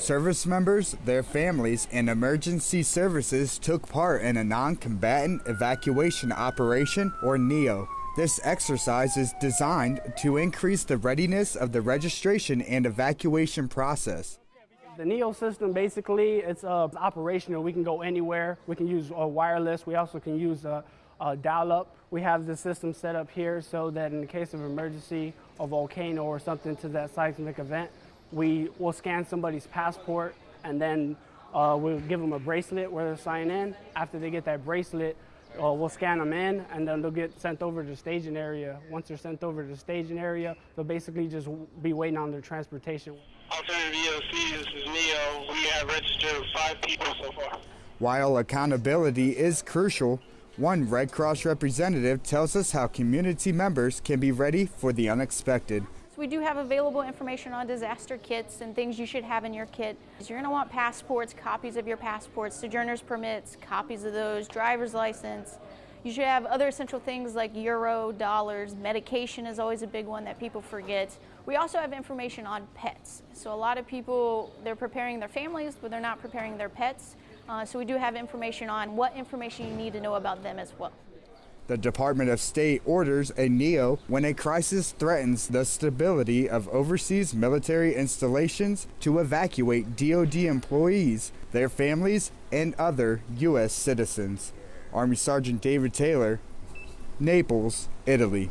Service members, their families, and emergency services took part in a non combatant evacuation operation, or NEO. This exercise is designed to increase the readiness of the registration and evacuation process. The NEO system basically it's uh, operational. We can go anywhere. We can use uh, wireless. We also can use uh, uh, dial-up. We have the system set up here so that in the case of emergency, a volcano or something to that seismic event, we will scan somebody's passport and then uh, we'll give them a bracelet where they sign in. After they get that bracelet, uh, we'll scan them in and then they'll get sent over to the staging area. Once they're sent over to the staging area, they'll basically just be waiting on their transportation. Alternative EOC, this is Neo. We have registered five people so far. While accountability is crucial, one Red Cross representative tells us how community members can be ready for the unexpected. We do have available information on disaster kits and things you should have in your kit. You're going to want passports, copies of your passports, sojourner's permits, copies of those, driver's license. You should have other essential things like euro, dollars, medication is always a big one that people forget. We also have information on pets. So a lot of people, they're preparing their families, but they're not preparing their pets. Uh, so we do have information on what information you need to know about them as well. The Department of State orders a NEO when a crisis threatens the stability of overseas military installations to evacuate DoD employees, their families, and other U.S. citizens. Army Sergeant David Taylor, Naples, Italy.